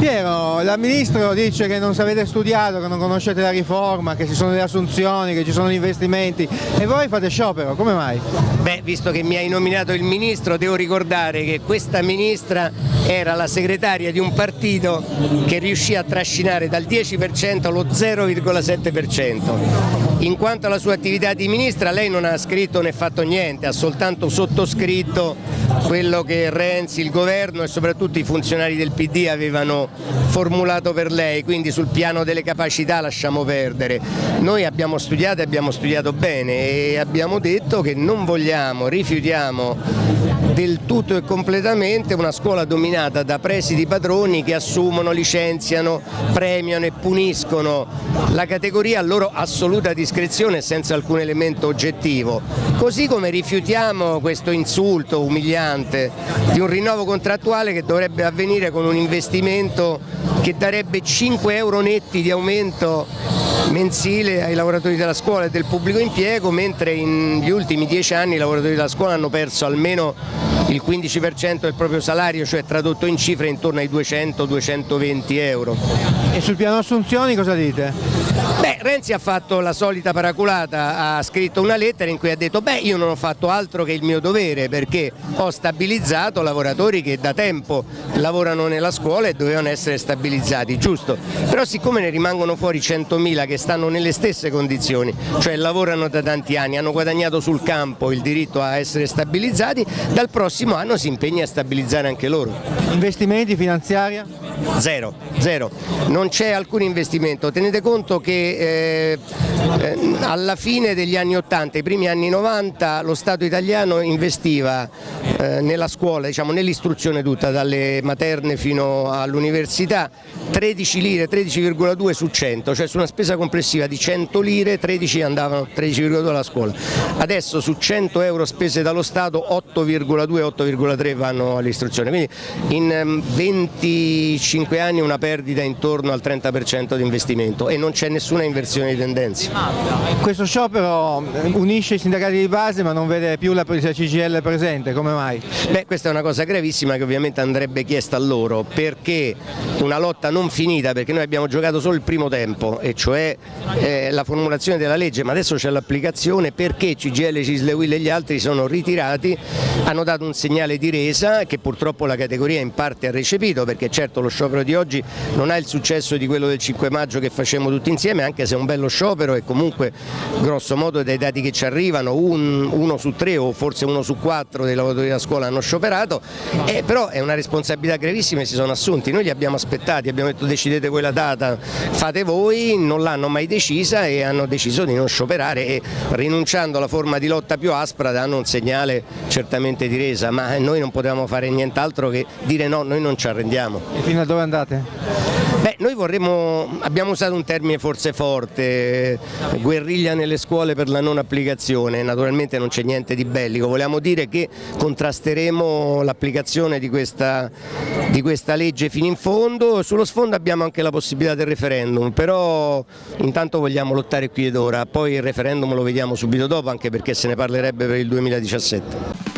Piero, la Ministro dice che non sapete studiato, che non conoscete la riforma, che ci sono le assunzioni, che ci sono gli investimenti e voi fate sciopero, come mai? Beh, visto che mi hai nominato il Ministro, devo ricordare che questa Ministra era la segretaria di un partito che riuscì a trascinare dal 10% allo 0,7%. In quanto alla sua attività di Ministra, lei non ha scritto né fatto niente, ha soltanto sottoscritto quello che Renzi, il governo e soprattutto i funzionari del PD avevano formulato per lei, quindi sul piano delle capacità lasciamo perdere. Noi abbiamo studiato e abbiamo studiato bene e abbiamo detto che non vogliamo, rifiutiamo del tutto e completamente una scuola dominata da presidi padroni che assumono, licenziano, premiano e puniscono la categoria a loro assoluta discrezione senza alcun elemento oggettivo. Così come rifiutiamo questo insulto umiliante di un rinnovo contrattuale che dovrebbe avvenire con un investimento che darebbe 5 euro netti di aumento mensile ai lavoratori della scuola e del pubblico impiego, mentre negli ultimi dieci anni i lavoratori della scuola hanno perso almeno il 15% del proprio salario, cioè tradotto in cifre intorno ai 200-220 euro. E sul piano assunzioni cosa dite? Beh, Renzi ha fatto la solita paraculata, ha scritto una lettera in cui ha detto beh io non ho fatto altro che il mio dovere perché ho stabilizzato lavoratori che da tempo lavorano nella scuola e dovevano essere stabilizzati, giusto? Però siccome ne rimangono fuori 100.000 che stanno nelle stesse condizioni, cioè lavorano da tanti anni, hanno guadagnato sul campo il diritto a essere stabilizzati, dal prossimo anno si impegna a stabilizzare anche loro. Investimenti, finanziaria? Zero, zero, non c'è alcun investimento, tenete conto che eh, eh, alla fine degli anni 80, i primi anni 90 lo Stato italiano investiva eh, nella scuola, diciamo, nell'istruzione tutta, dalle materne fino all'università, 13 lire, 13,2 su 100, cioè su una spesa complessiva di 100 lire 13 andavano 13,2 alla scuola. Adesso su 100 euro spese dallo Stato 8,2-8,3 vanno all'istruzione, quindi in 25 ehm, anni una perdita intorno al 30% di investimento e non c'è nessuna inversione di tendenze. Questo sciopero unisce i sindacati di base ma non vede più la CGL presente, come mai? Beh, questa è una cosa gravissima che ovviamente andrebbe chiesta a loro perché una lotta non finita, perché noi abbiamo giocato solo il primo tempo e cioè eh, la formulazione della legge, ma adesso c'è l'applicazione perché CGL, Cisle Will e gli altri sono ritirati, hanno dato un segnale di resa che purtroppo la categoria in parte ha recepito perché certo lo sciopero di oggi non ha il successo di quello del 5 maggio che facciamo tutti insieme anche se è un bello sciopero e comunque grosso modo dai dati che ci arrivano un, uno su tre o forse uno su quattro dei lavoratori della scuola hanno scioperato, eh, però è una responsabilità gravissima e si sono assunti, noi li abbiamo aspettati, abbiamo detto decidete voi la data, fate voi, non l'hanno mai decisa e hanno deciso di non scioperare e rinunciando alla forma di lotta più aspra danno un segnale certamente di resa, ma noi non potevamo fare nient'altro che dire no, noi non ci arrendiamo. Dove andate? Beh, noi vorremmo, abbiamo usato un termine forse forte, guerriglia nelle scuole per la non applicazione, naturalmente non c'è niente di bellico, vogliamo dire che contrasteremo l'applicazione di di questa legge fino in fondo, sullo sfondo abbiamo anche la possibilità del referendum, però intanto vogliamo lottare qui ed ora, poi il referendum lo vediamo subito dopo anche perché se ne parlerebbe per il 2017.